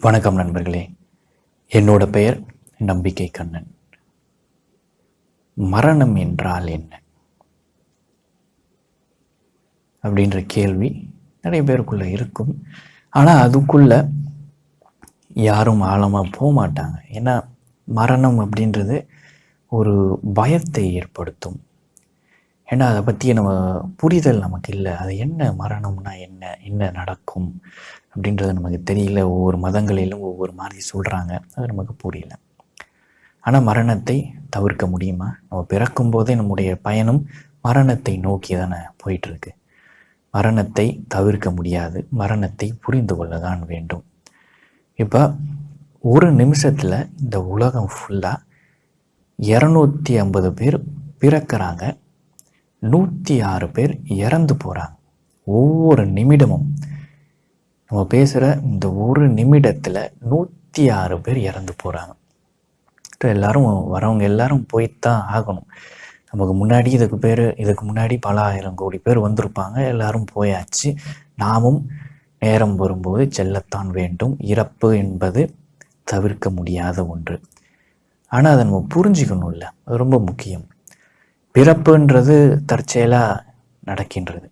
வணக்கம் நண்பர்களே. என்னோட பெயர் நம்பிக்கை கண்ணன். மரணம் என்றால் என்ன? அப்படின்ற கேள்வி நிறைய பேருக்குள்ள இருக்கும். ஆனால் அதுக்குள்ள யாரும் ஆழமாக போக மாட்டாங்க. ஏன்னா மரணம் அப்படின்றது ஒரு பயத்தை ஏற்படுத்தும். ஏன்னா அதை பற்றி நம்ம புரிதல் நமக்கு இல்லை. அது என்ன மரணம்னா என்ன? என்ன நடக்கும்? அப்படின்றது நமக்கு தெரியல. ஒவ்வொரு மதங்களிலும் ஒவ்வொரு மாதிரி சொல்கிறாங்க அது நமக்கு புரியல. ஆனால் மரணத்தை தவிர்க்க முடியுமா? நம்ம பிறக்கும் போதே நம்முடைய பயணம் மரணத்தை நோக்கி தானே போயிட்டுருக்கு. மரணத்தை தவிர்க்க முடியாது. மரணத்தை புரிந்து கொள்ள தான் வேண்டும். இப்போ ஒரு நிமிஷத்தில் இந்த உலகம் ஃபுல்லாக இரநூத்தி ஐம்பது பேர் பிறக்கிறாங்க. நூற்றி ஆறு பேர் இறந்து போகிறாங்க ஒவ்வொரு நிமிடமும் நம்ம பேசுகிற இந்த ஒரு நிமிடத்தில் நூற்றி ஆறு பேர் இறந்து போகிறாங்க எல்லாரும் வரவங்க எல்லாரும் போய்த்தான் ஆகணும். நமக்கு முன்னாடி இதுக்கு பேர் இதுக்கு முன்னாடி பல ஆயிரம் கோடி பேர் வந்திருப்பாங்க. எல்லாரும் போயாச்சு. நாமும் நேரம் வரும்போது செல்லத்தான் வேண்டும். இறப்பு என்பது தவிர்க்க முடியாத ஒன்று. ஆனால் அதை நம்ம புரிஞ்சுக்கணும்ல. அது ரொம்ப முக்கியம். பிறப்புன்றது தற்செயலாக நடக்கின்றது.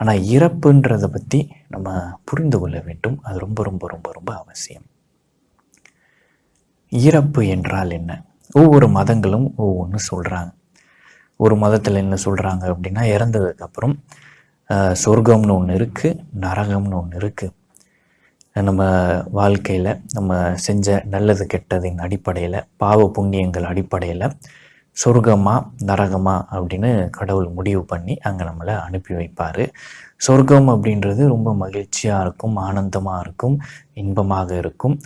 ஆனால் இறப்புன்றதை பற்றி நம்ம புரிந்து கொள்ள வேண்டும். அது ரொம்ப ரொம்ப ரொம்ப ரொம்ப அவசியம். இறப்பு என்றால் என்ன? ஒவ்வொரு மதங்களும் ஒவ்வொன்று சொல்கிறாங்க ஒரு மதத்தில் என்ன சொல்கிறாங்க அப்படின்னா இறந்ததுக்கப்புறம் சொர்க்கம்னு ஒன்று இருக்குது நரகம்னு ஒன்று இருக்குது நம்ம வாழ்க்கையில் நம்ம செஞ்ச நல்லது கெட்டதின் அடிப்படையில் பாவ புண்ணியங்கள் அடிப்படையில் சொர்க்கமா நரகமா அப்படின்னு கடவுள் முடிவு பண்ணி அங்கே நம்மளை அனுப்பி வைப்பார். சொர்க்கம் அப்படின்றது ரொம்ப மகிழ்ச்சியாக இருக்கும் ஆனந்தமாக இருக்கும் இன்பமாக இருக்கும்.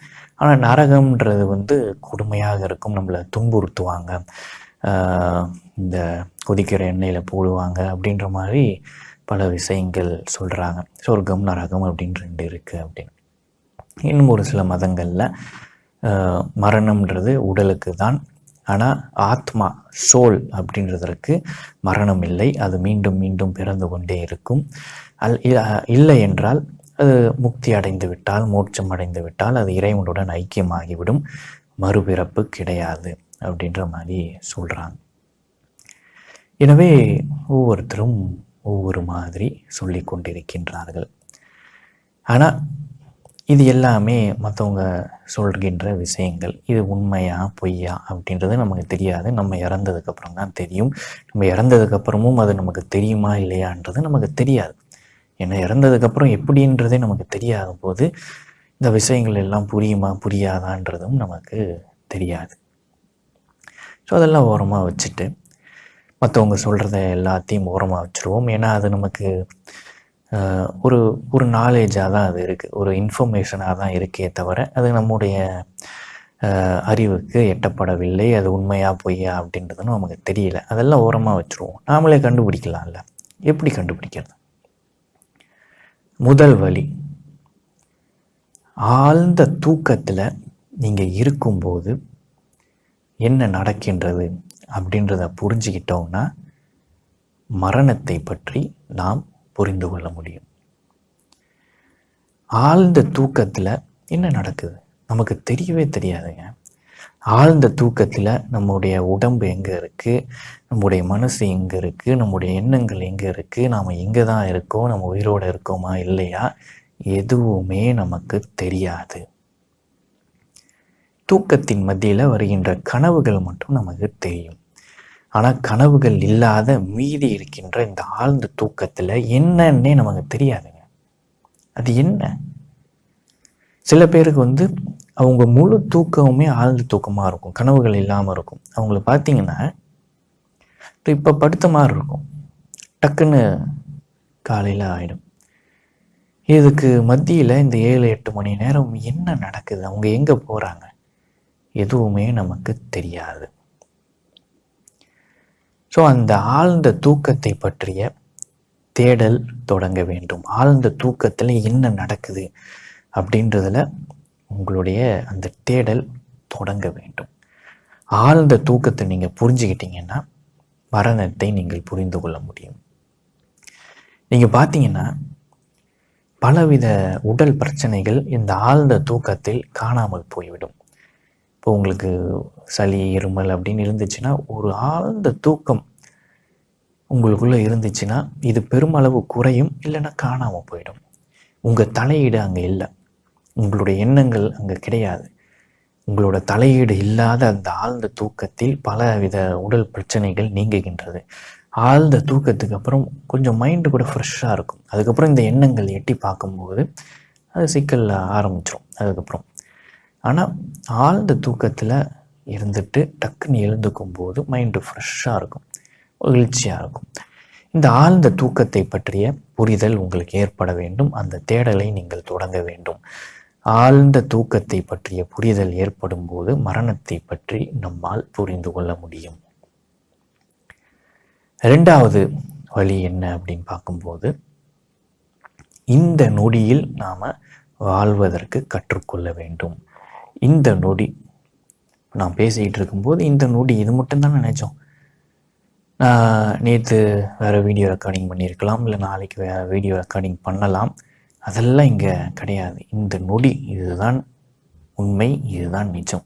ஆனால் நரகம்ன்றது வந்து கொடுமையாக இருக்கும் நம்மளை துன்புறுத்துவாங்க. இந்த கொதிக்கிற எண்ணெயில் போடுவாங்க அப்படின்ற மாதிரி பல விஷயங்கள் சொல்கிறாங்க சொர்க்கம் நரகம் அப்படின்னு ரெண்டு இருக்குது அப்படின்னு. இன்னும் ஒரு சில மதங்களில் மரணம்ன்றது உடலுக்கு தான் ஆனால் ஆத்மா சோல் அப்படின்றதற்கு மரணம் இல்லை. அது மீண்டும் மீண்டும் பிறந்து கொண்டே இருக்கும். அல் இல்லை என்றால் அது முக்தி அடைந்து விட்டால் மோட்சம் அடைந்து விட்டால் அது இறைவனுடன் ஐக்கியமாகிவிடும். மறுபிறப்பு கிடையாது அப்படின்ற மாதிரி சொல்கிறாங்க எனவே ஒவ்வொருத்தரும் ஒவ்வொரு மாதிரி சொல்லி கொண்டிருக்கின்றார்கள் ஆனால் இது எல்லாமே மற்றவங்க சொல்கின்ற விஷயங்கள். இது உண்மையா பொய்யா அப்படின்றது நமக்கு தெரியாது. நம்ம இறந்ததுக்கப்புறம் தான் தெரியும். நம்ம இறந்ததுக்கப்புறமும் அது நமக்கு தெரியுமா இல்லையான்றது நமக்கு தெரியாது. ஏன்னா இறந்ததுக்கப்புறம் எப்படின்றதே நமக்கு தெரியாத போது இந்த விஷயங்கள் எல்லாம் புரியுமா புரியாதான்றதும் நமக்கு தெரியாது. ஸோ அதெல்லாம் ஓரமாக வச்சுட்டு மற்றவங்க சொல்கிறத எல்லாத்தையும் ஓரமாக வச்சுருவோம். ஏன்னா அது நமக்கு ஒரு ஒரு நாலேஜாக தான் அது இருக்குது ஒரு இன்ஃபர்மேஷனாக தான் இருக்கே தவிர அது நம்முடைய அறிவுக்கு எட்டப்படவில்லை. அது உண்மையா பொய்யா அப்படின்றதுன்னு நமக்கு தெரியல. அதெல்லாம் ஓரமாக வச்சுருவோம். நாமளே கண்டுபிடிக்கலாம்ல. எப்படி கண்டுபிடிக்கிறது? முதல் வழி. ஆழ்ந்த தூக்கத்தில் நீங்கள் இருக்கும்போது என்ன நடக்கின்றது அப்படின்றத புரிஞ்சுக்கிட்டோம்னா மரணத்தை பற்றி நாம் புரிந்து கொள்ள முடியும். ஆழ்ந்த தூக்கத்தில் என்ன நடக்குது? நமக்கு தெரியவே தெரியாதுங்க. ஆழ்ந்த தூக்கத்தில் நம்முடைய உடம்பு எங்கே இருக்குது நம்முடைய மனசு எங்கே இருக்குது நம்முடைய எண்ணங்கள் எங்கே இருக்குது நாம் எங்கே தான் இருக்கோம்? நம்ம உயிரோடு இருக்கோமா? இல்லையா? எதுவுமே நமக்கு தெரியாது. தூக்கத்தின் மத்தியில் வருகின்ற கனவுகள் மட்டும் நமக்கு தெரியும். ஆனால் கனவுகள் இல்லாத மீதி இருக்கின்ற இந்த ஆழ்ந்த தூக்கத்தில் என்னன்னே நமக்கு தெரியாதுங்க. அது என்ன? சில பேருக்கு வந்து அவங்க முழு தூக்கமுமே ஆழ்ந்த தூக்கமாக இருக்கும். கனவுகள் இல்லாமல் இருக்கும். அவங்கள பார்த்தீங்கன்னா இப்போ படுத்த மாதிரி இருக்கும். டக்குன்னு காலையில் ஆகிடும் இதுக்கு மத்தியில் இந்த ஏழு எட்டு மணி நேரம் என்ன நடக்குது? அவங்க எங்கே போகிறாங்க எதுவுமே நமக்கு தெரியாது. ஸோ அந்த ஆழ்ந்த தூக்கத்தை பற்றிய தேடல் தொடங்க வேண்டும். ஆழ்ந்த தூக்கத்தில் என்ன நடக்குது அப்படின்றதுல உங்களுடைய அந்த தேடல் தொடங்க வேண்டும். ஆழ்ந்த தூக்கத்தை நீங்கள் புரிஞ்சுக்கிட்டீங்கன்னா மரணத்தை நீங்கள் புரிந்து கொள்ள முடியும். நீங்கள் பார்த்தீங்கன்னா பலவித உடல் பிரச்சனைகள் இந்த ஆழ்ந்த தூக்கத்தில் காணாமல் போய்விடும். இப்போ உங்களுக்கு சளி இருமல் அப்படின்னு இருந்துச்சுன்னா ஒரு ஆழ்ந்த தூக்கம் உங்களுக்குள்ளே இருந்துச்சுன்னா இது பெருமளவு குறையும் இல்லைன்னா காணாமல் போயிடும். உங்கள் தலையீடு அங்கே இல்லை. உங்களுடைய எண்ணங்கள் அங்கே கிடையாது. உங்களோட தலையீடு இல்லாத அந்த ஆழ்ந்த தூக்கத்தில் பலவித உடல் பிரச்சனைகள் நீங்குகின்றது. ஆழ்ந்த தூக்கத்துக்கு அப்புறம் கொஞ்சம் மைண்டு கூட ஃப்ரெஷ்ஷாக இருக்கும். அதுக்கப்புறம் இந்த எண்ணங்கள் எட்டி பார்க்கும்போது அது சிக்கல் ஆரம்பிச்சிடும் அதுக்கப்புறம் ஆனால் ஆழ்ந்த தூக்கத்தில் இருந்துட்டு டக்குன்னு எழுந்துக்கும் போது மைண்டு ஃப்ரெஷ்ஷாக இருக்கும். மகிழ்ச்சியாக இருக்கும். இந்த ஆழ்ந்த தூக்கத்தை பற்றிய புரிதல் உங்களுக்கு ஏற்பட வேண்டும். அந்த தேடலை நீங்கள் தொடங்க வேண்டும். ஆழ்ந்த தூக்கத்தை பற்றிய புரிதல் ஏற்படும் போது மரணத்தை பற்றி நம்மால் புரிந்து கொள்ள முடியும். ரெண்டாவது வழி என்ன அப்படின்னு பார்க்கும்போது இந்த நொடியில் நாம் வாழ்வதற்கு கற்றுக்கொள்ள வேண்டும். இந்த நொடி. நான் பேசிக்கிட்டு இருக்கும்போது இந்த நொடி இது மட்டும்தான் நினச்சோம். நான் நேற்று வேறு வீடியோ ரெக்கார்டிங் பண்ணியிருக்கலாம் இல்லை நாளைக்கு வேறு வீடியோ ரெக்கார்டிங் பண்ணலாம். அதெல்லாம் இங்கே கிடையாது. இந்த நொடி இதுதான் உண்மை இதுதான் நிஜம்.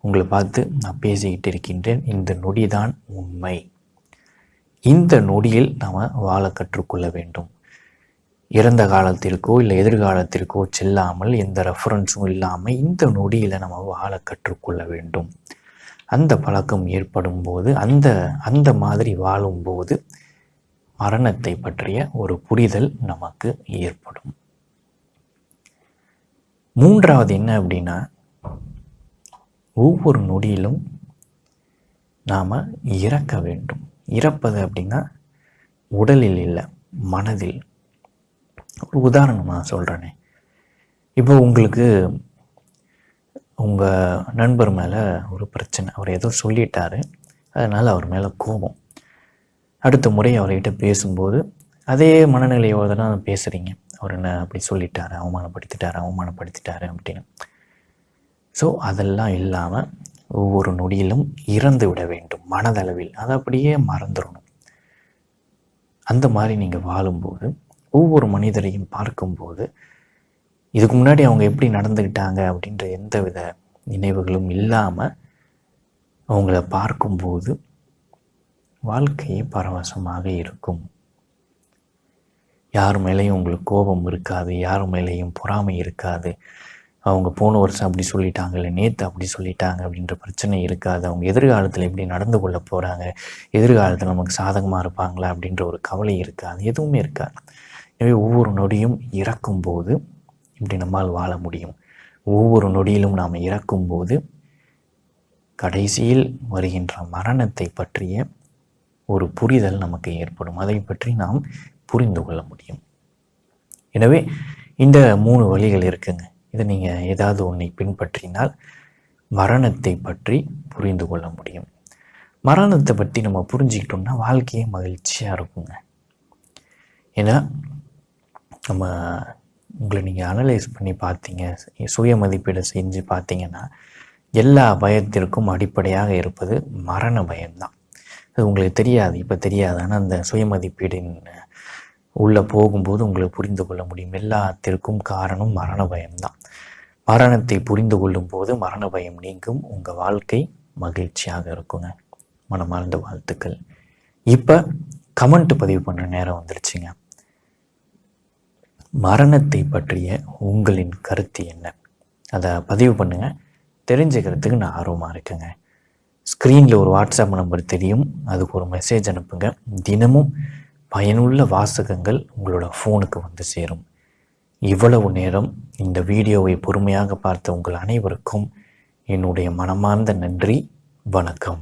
உங்களை பார்த்து நான் பேசிக்கிட்டு இருக்கின்றேன். இந்த நொடி தான் உண்மை. இந்த நொடியில் நாம் வாழ கற்றுக்கொள்ள வேண்டும். இறந்த காலத்திற்கோ இல்லை எதிர்காலத்திற்கோ செல்லாமல் எந்த ரெஃபரன்ஸும் இல்லாமல் இந்த நொடியில் நம்ம வாழ கற்றுக்கொள்ள வேண்டும். அந்த பழக்கம் ஏற்படும் போது அந்த அந்த மாதிரி வாழும்போது மரணத்தை பற்றிய ஒரு புரிதல் நமக்கு ஏற்படும். மூன்றாவது என்ன அப்படின்னா ஒவ்வொரு நொடியிலும் நாம் இறக்க வேண்டும். இறப்பது அப்படின்னா உடலில் இல்லை மனதில். ஒரு உதாரணமாக சொல்கிறேனே இப்போ உங்களுக்கு உங்கள் நண்பர் மேலே ஒரு பிரச்சனை. அவர் ஏதோ சொல்லிட்டாரு. அதனால் அவர் மேலே கோபம். அடுத்த முறை அவர்கிட்ட பேசும்போது அதே மனநிலையோடு தான் பேசுகிறீங்க அவர் என்ன அப்படி சொல்லிட்டாரு அவமானப்படுத்திட்டாரு அவமானப்படுத்திட்டாரு அப்படின்னு. ஸோ அதெல்லாம் இல்லாமல் ஒவ்வொரு நொடியிலும் இறந்து விட வேண்டும். மனதளவில். அதை அப்படியே மறந்துடணும் அந்த மாதிரி நீங்கள் வாழும்போது ஒவ்வொரு மனிதரையும் பார்க்கும்போது இதுக்கு முன்னாடி அவங்க எப்படி நடந்துக்கிட்டாங்க அப்படின்ற எந்த வித நினைவுகளும் இல்லாமல் அவங்கள பார்க்கும்போது வாழ்க்கையே பரவசமாக இருக்கும். யார் மேலேயும் உங்களுக்கு கோபம் இருக்காது யார் மேலேயும் பொறாமை இருக்காது. அவங்க போன வருஷம் அப்படி சொல்லிட்டாங்க இல்லை நேற்று அப்படி சொல்லிட்டாங்க அப்படின்ற பிரச்சனை இருக்காது. அவங்க எதிர்காலத்தில் எப்படி நடந்து கொள்ள போகிறாங்க எதிர்காலத்தில் நமக்கு சாதகமாக இருப்பாங்களா அப்படின்ற ஒரு கவலை இருக்காது எதுவுமே இருக்காது. எனவே ஒவ்வொரு நொடியும் இறக்கும்போது இப்படி நம்மால் வாழ முடியும். ஒவ்வொரு நொடியிலும் நாம் இறக்கும்போது கடைசியில் வருகின்ற மரணத்தை பற்றிய ஒரு புரிதல் நமக்கு ஏற்படும். அதை பற்றி நாம் புரிந்து கொள்ள முடியும். எனவே இந்த மூணு வழிகள் இருக்குங்க. இதை நீங்கள் ஏதாவது ஒன்றை பின்பற்றினால் மரணத்தை பற்றி புரிந்து கொள்ள முடியும். மரணத்தை பற்றி நம்ம புரிஞ்சுக்கிட்டோம்னா வாழ்க்கையே மகிழ்ச்சியாக இருக்குங்க. ஏன்னா நம்ம உங்களை நீங்கள் அனலைஸ் பண்ணி பார்த்தீங்க சுய மதிப்பீடு செஞ்சு பார்த்தீங்கன்னா எல்லா பயத்திற்கும் அடிப்படையாக இருப்பது மரண பயம்தான். அது உங்களுக்கு தெரியாது இப்போ தெரியாது. ஆனால் அந்த சுய மதிப்பீடின் உள்ளே போகும்போது உங்களுக்கு புரிந்து கொள்ள முடியும். எல்லாத்திற்கும் காரணம் மரண பயம்தான். மரணத்தை புரிந்து கொள்ளும் போது மரண பயம் நீங்கும். உங்கள் வாழ்க்கை மகிழ்ச்சியாக இருக்குங்க. மனமார்ந்த வாழ்த்துக்கள். இப்போ கமெண்ட் பதிவு பண்ணுற நேரம் வந்துருச்சுங்க. மரணத்தை பற்றிய உங்களின் கருத்து என்ன? அதை பதிவு பண்ணுங்கள் தெரிஞ்சுக்கிறதுக்கு நான் ஆர்வமாக இருக்கேங்க. ஸ்க்ரீனில் ஒரு வாட்ஸ்அப் நம்பர் தெரியும். அதுக்கு ஒரு மெசேஜ் அனுப்புங்க. தினமும் பயனுள்ள வாசகங்கள் உங்களோட ஃபோனுக்கு வந்து சேரும். இவ்வளவு நேரம் இந்த வீடியோவை பொறுமையாக பார்த்த உங்கள் அனைவருக்கும் என்னுடைய மனமார்ந்த நன்றி. வணக்கம்.